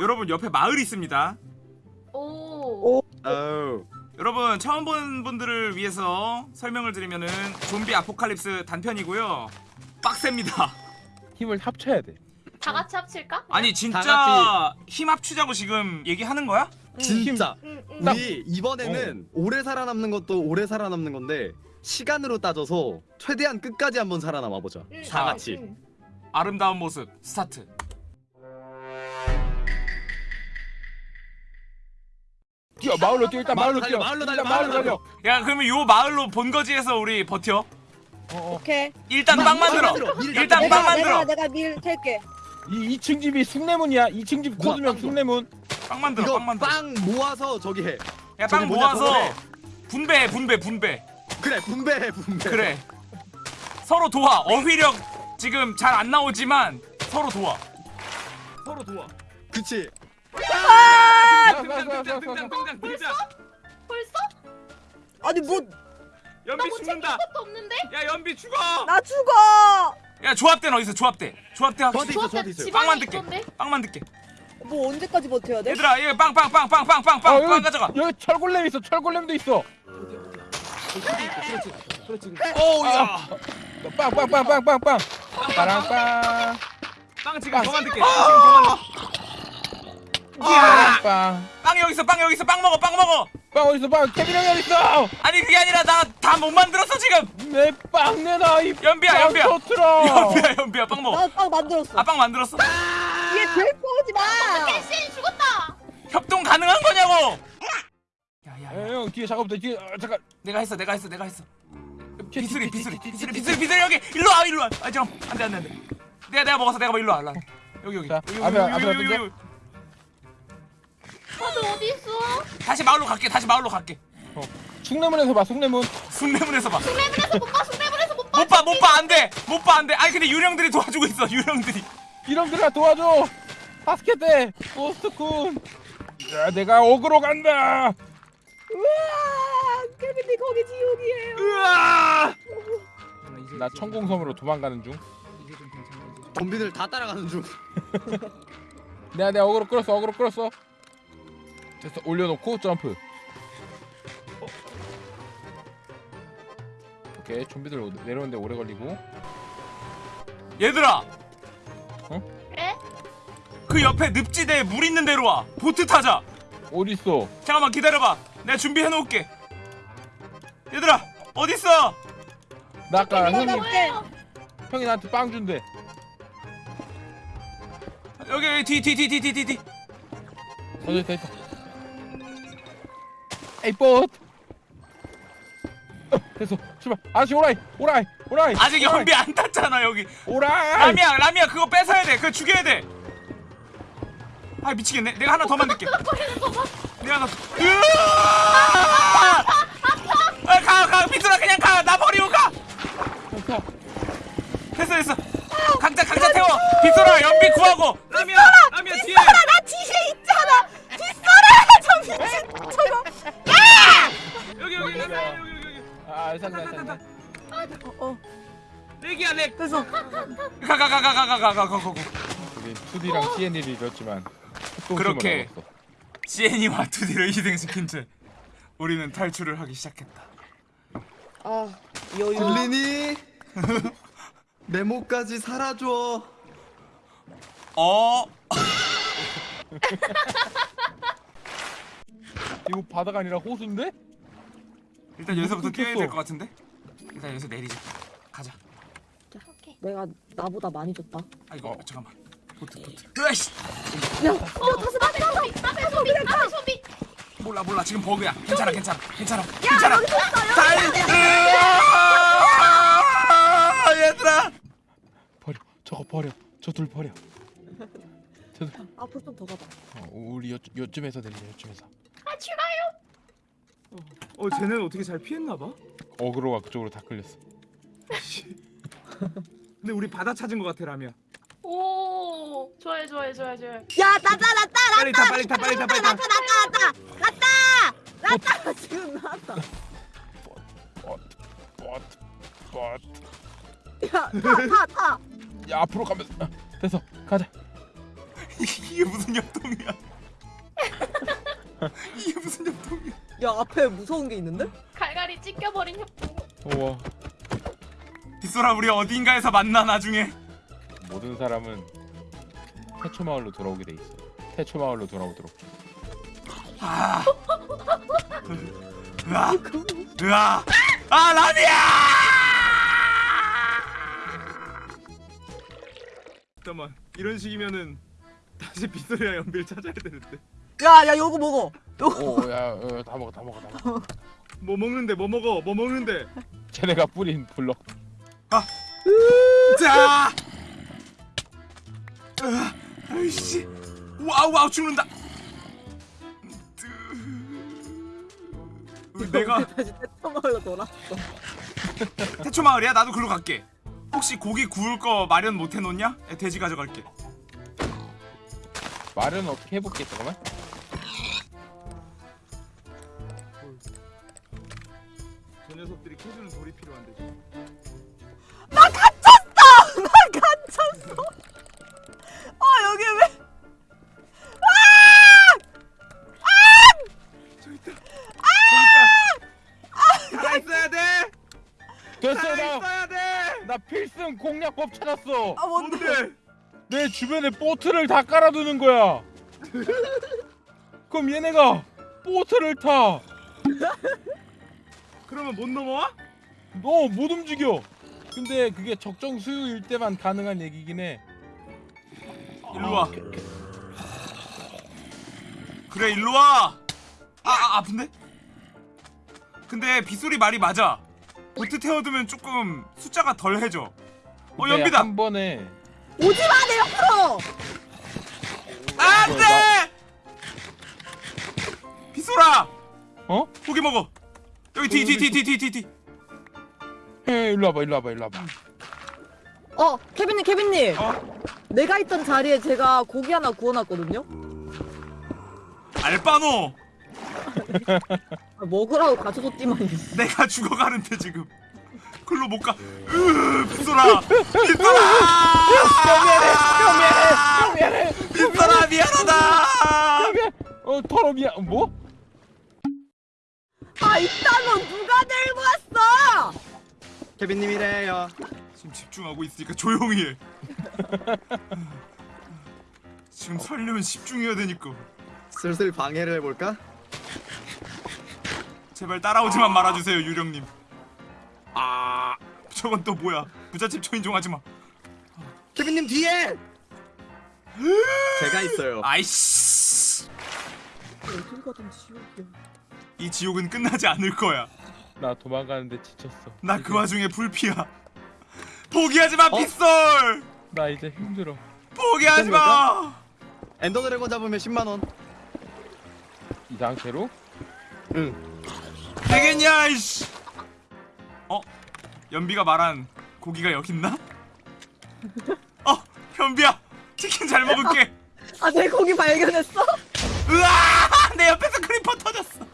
여러분 옆에 마을이 있습니다. 오. 어우. 여러분 처음 본 분들을 위해서 설명을 드리면은 좀비 아포칼립스 단편이고요. 빡셉니다. 힘을 합쳐야 돼. 다 같이 합칠까? 아니 진짜 다힘 합치자고 지금 얘기하는 거야? 진짜 응, 응. 딱- 우리 이번에는 오래 살아남는 것도 오래 살아남는 건데 시간으로 따져서 최대한 끝까지 한번 살아남아 보자. 응, 다 응, 같이. 응. 아름다운 모습 스타트. 뛰어 마을로 뛰어 일단 마을로 뛰어. 마을로 달려, 일단 마을로 달려. 야 그러면 요 마을로 본거지에서 우리 버텨. 오케이. 일단 빵 만들어. 밀 일단. 빵 만들어. 내가 내가 밀 캘게. 이 2층 집이 숭례문이야. 2층 집 코드명 빵 숭례문. 빵 만들어. 빵 만들어. 빵 모아서 저기 해. 야 저기 빵 뭐냐, 모아서 저거래. 분배해 분배 분배. 그래 분배해 분배. 그래. 서로 도와. 어휘력 지금 잘 안 나오지만 서로 도와. 서로 도와. 그치. 야, 등장 등장 야, 등장 야. 등장 등장. 벌써? 아니 뭐나 연비 뭐 죽는다. 것도 없는데? 야 연비 죽어. 죽어. 야 조합대는 어디 있어? 조합대. 조합대 있어 조합대. 집안에 빵만 듣게. 있던데? 빵 만들게. 뭐 언제까지 버텨야 돼? 얘들아 이거 빵빵 빵 빵 빵 빵빵 어, 빵 여기, 가져가. 여기 철골렘 있어. 철골렘도 있어. 오우 야. 빵빵빵빵빵빵. 빠랑빵. 빵 지금 빵. 더 만들게. 빵 지금. 야. 빵. 빵 여기 있어. 빵 여기 있어. 빵 먹어. 빵 먹어. 빵 어디 있어? 빵 케빈 형이 어디 있어? 아니 그게 아니라 나 다 못 만들었어 지금. 내 빵 내놔 이 연비야 빵 연비야. 터트려. 연비야 연비야 빵 먹어. 나 빵 만들었어. 아 빵 만들었어? 얘 오지 마. 캐시 죽었다! 협동 가능한 거냐고? 야야 에, 형 뒤에 작업대 뒤에 아, 잠깐. 내가 했어 내가 했어 내가 했어. 비수리 비수리 비수리 비수리 비수리 여기 일로 와 일로 와. 아 잠깐 안돼 안돼 안돼. 내가 내가 먹었어 내가 먹어 일로 와 일로 와. 여기 여기 자, 여기, 앞에, 여기, 앞에 다시 마을로 갈게 다시 마을로 갈게. 숭례문에서 봐 숭례문. 숭례문에서 봐. 숙매문에서 못 봐, 숙매문에서 못 봐! 못 봐 못 봐 안돼 못 봐 안돼. 아니 근데 유령들이 도와주고 있어 유령들이. 이놈들아 도와줘. 바스켓대 고스트쿤. 야 내가 어그로 간다. 우와, 케빈이 거기 지옥이에요. 으아. 나 천공섬으로 도망가는 중. 좀비들 다 따라가는 중. 내가 내가 어그로 끌었어 어그로 끌었어. 됐어 올려놓고 점프. 오케이 좀비들 오- 내려오는데 오래 걸리고. 얘들아 에? 그 옆에 늪지대에 물 있는 데로 와. 보트 타자. 어디 있어? 잠깐만 기다려봐. 내가 준비해 놓을게. 얘들아 어디 있어? 나 아까 형이? 형이 나한테 빵 준대. 여기 여기 뒤뒤 뒤 뒤 뒤 뒤. 어, 있다 있다. 에이 뽀. 어, 됐어 출발. 아저씨 오라이 오라이 오라이. 아직 오라이, 연비 안 탔잖아 여기. 오라이. 라미야 라미야 그거 뺏어야 돼. 그거 죽여야 돼. 아 미치겠네. 내가 하나 더 만들게. 내가 하나. 아, 가, 가, 비틀어 그냥 가. 나 버리고 가. 자, 됐어, 됐어. 각자, 각자 태워. 비틀어 연비 구하고. 라미야, 라미야 뒤에. 나 뒤에 아 산다 산다. 어, 어. 렉이야, 렉. 됐어. 가, 가, 가, 가, 가, 가, 가, 가, 가, 가. 우리 2D랑 CN이를 이뤘지만 그렇게. CN이와 2D를 희생시킨 채 우리는 탈출을 하기 시작했다. 아, 여유. 들리니? 내 목까지 살아줘. 어, 이거 바다가 아니라 호수인데? 일단 여기서부터 뛰어야 될. 것 같은데. 일단 여기서 내리자. 가자. 오케이. 내가 나보다 많이 줬다. 아 이거 어. 잠깐만. 보트, 보트. 으아씨. 야, 어, 다시 앞에 소비! 앞에 소비! 소비! 몰라, 몰라. 지금 버그야. 괜찮아, 괜찮아, 괜찮아, 괜찮아. 여기 있어. 여기. 달. 으아! 얘들아. 버려 저거 버려 저 둘 버려. 앞으로 좀 더 가봐. 어, 우리 요 요쯤에서 내리자 요쯤에서. 아, 출발요! 어, 쟤는 어떻게 잘 피했나 봐. aggro가 그쪽으로 다 끌렸어. 근데 우리 바다 찾은 것 같아, 라미야. 오, 좋아요, 좋아요, 좋아요, 좋아요. 야, 나다 나다 빨리 타, 빨리 타, 빨리 타, 빨리 타. 나다 나다 나다 나다 나다 지금 나왔다. 보트 보트 보트. 야, 타, 타, 타. 야 앞으로 가면 아, 됐어 가자. 이게 무슨 협동이야? 이게 무슨 협동이 야? 야 앞에 무서운 게 있는데? 갈갈이 찢겨버린 협동. 우와 빗소라 우리 어딘가에서 만나 나중에. 모든 사람은 태초 마을로 돌아오게 돼 있어 태초 마을로 돌아오도록 아. 으아. 으아. 아 라미야! 잠깐만 이런 식이면은 다시 빗소리와 연비를 찾아야 되는데. 야야 요거 먹어. 요거. 오야 어, 다 먹어 다 먹어 다 먹어 뭐 먹는데 뭐 먹어 뭐 먹는데. 쟤네가 뿌린 블럭 자. 으아, 아이씨. 와우 와우 죽는다. 내가 다시 태터마을로 돌아왔어. 태초 마을이야? 나도 글로 갈게. 혹시 고기 구울 거 마련 못 해놓냐? 돼지 가져갈게. 말은 어떻게 해볼게 잠깐만 저 녀석들이 캐주는 돌이 필요한데. 나 갇혔어. 나 갇혔어. 어 여기 왜? 저기 있다. 저기 있다. 가 있어야 돼. 됐어 가 나, 있어야 돼. 나 필승 공략법 찾았어 아 뭔데? 뭔데? 내 주변에 보트를 다 깔아두는 거야 그럼 얘네가 보트를 타 그러면 못 넘어와? 너못 움직여. 근데 그게 적정 수요일 때만 가능한 얘기긴 해. 일로 와. 그래 일로 와. 아, 아 아픈데? 근데 빗소리 말이 맞아. 보트 태워두면 조금 숫자가 덜해져. 어 연비다. 한 번에 오지 마 내 옆으로. 안 돼. 빗소라. 어? 고기 먹어. 여기 뒤뒤 뒤 뒤 뒤 뒤. 에 일로 와봐 일로 와봐 일로 와봐. 어 케빈님 케빈님. 어? 내가 있던 자리에 제가 고기 하나 구워놨거든요. 알바노. 아, 먹으라고 가져줬지만. 내가 죽어가는데 지금. 글로 못 가. 으, 빗소라. 빗소라. 미안해. 미안해. 빗소라 미안하다. 미안. 어 더러 미안. 뭐? 아 이딴 누가 들고 왔어? 케빈님이래요. 지금 집중하고 있으니까 조용히 해. 지금 살려면 집중해야 되니까. 슬슬 방해를 해볼까? 제발 따라오지만 말아주세요 유령님. 아 저건 또 뭐야? 부잣집 초인종하지 마. 케빈님 뒤에. 제가 있어요. 아이씨. 어딜 가든 지옥이야. 이 지옥은 끝나지 않을 거야. 나 도망가는데 지쳤어. 나 그 와중에 불피야. 포기하지 마 어? 빗솔. 나 이제 힘들어. 포기하지 마. 엔더 드래곤 잡으면 10만 원. 이 상태로? 응. 되겠냐 이씨. 어? 연비가 말한 고기가 여기 있나? 어, 현비야. 치킨 잘 먹을게. 아 내 고기 발견했어? 으아! 내 옆에서 creeper 터졌어.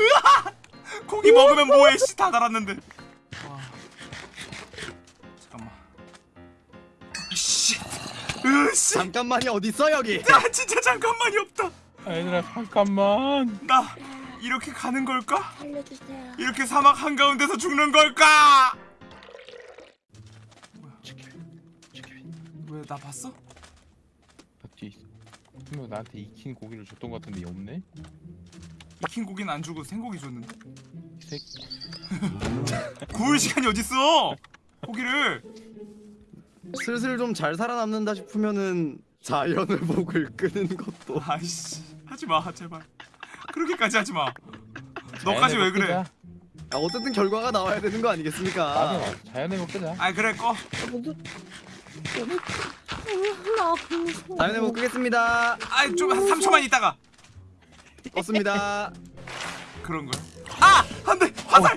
으아! 고기 먹으면 뭐해? 씨, 다 달았는데. 와. 잠깐만. 씨. 으 씨. 잠깐만이 어딨어 여기? 야, 진짜 잠깐만이 없다. 아, 얘들아 잠깐만. 나 이렇게 가는 걸까? 알려주세요. 이렇게 사막 한가운데서 죽는 걸까? 왜 나 봤어? 나 뒤에 있어. 분명 나한테 익힌 고기를 줬던 것 같은데 얘 없네. 익힌 고기는 안 주고 생고기 줬는데. 이 새끼. 구울 시간이 어딨어? 고기를. 슬슬 좀 잘 살아남는다 싶으면은 자연의 목을 끄는 것도. 아이씨 하지 마 제발. 그렇게까지 하지 마. 너까지 왜 그래? 아, 어쨌든 결과가 나와야 되는 거 아니겠습니까? 맞아. 자연의 목 끄자. 아 그래 꺼. 무서워. 자연의 목 끄겠습니다. 아이 좀한 3초만 있다가 껐습니다. 그런 거야. 아! 안 돼! 화살!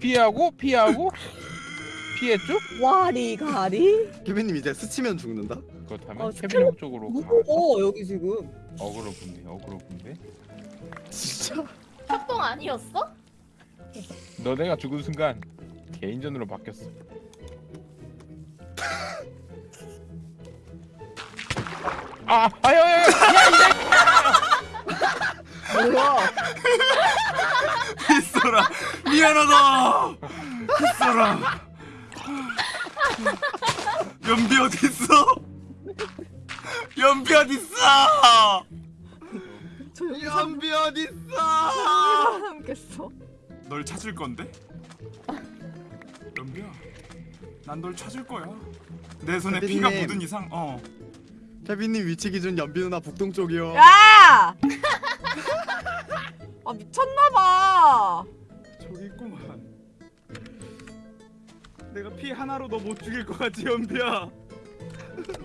피하고 피하고 피했죠? 와리 가리. 케빈님 이제 스치면 죽는다. 그렇다면 어, 케빈 형 쪽으로 가. 무서워 여기 지금. 어그로 분네 어그로 분네. 진짜. 협동 아니었어? 너네가 죽은 순간 개인전으로 바뀌었어. 아, 아유. 뭐야? 빗소라 미안하다 빗소라 연비 어딨어 연비 어딨어 조용히 연비 어딨어? 삼겠어. 널 찾을 건데 연비야 난 널 찾을 거야 내 손에 피가 대표님. 묻은 이상 어 케빈님 위치 기준 연비 누나 북동쪽이요. 야! 아 미쳤나봐. 저기 있구만 내가 피 하나로 너 못 죽일 것 같지 연비야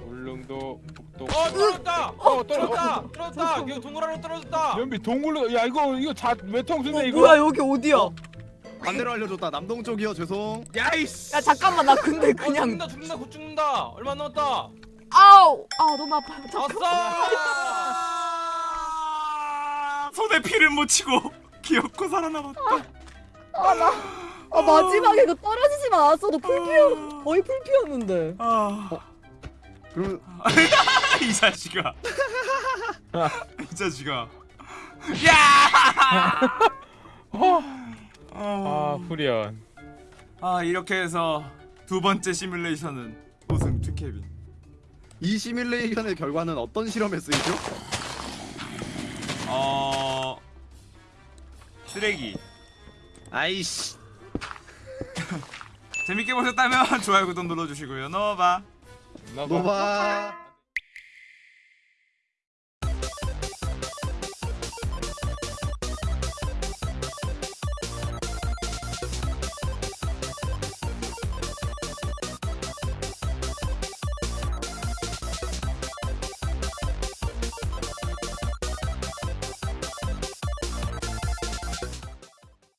울릉도 북동. 어 떨어졌다. 어, 떨어. 떨어졌다. 떨어졌다. 이거 동그라미 떨어졌다. 연비 동굴로. 야, 이거 이거 자 외통수네 어, 이거. 뭐야 여기 어디야? 반대로 알려줬다. 남동 쪽이요. 죄송. 야이씨 야 잠깐만 나 근데 어, 그냥 죽는다 죽는다 곧 죽는다. 얼마 안 남았다. 아우 아 너무 아파. 잠깐. 아싸. 손에 피를 묻히고 귀엽고 살아남았다. 아 마지막에 그 떨어지지만 않았어도 풀피어 거의 풀피였는데. 아... 그럼 이 자식아. 이 자식아. 야! 아, 어... 후리언. 아 이렇게 해서 두 번째 시뮬레이션은 우승 투케빈. 이 시뮬레이션의 결과는 어떤 실험에 쓰이죠? 어... 쓰레기 아이씨. 재밌게 보셨다면 좋아요 구독 눌러주시고요 넘어봐 나봐. 노바.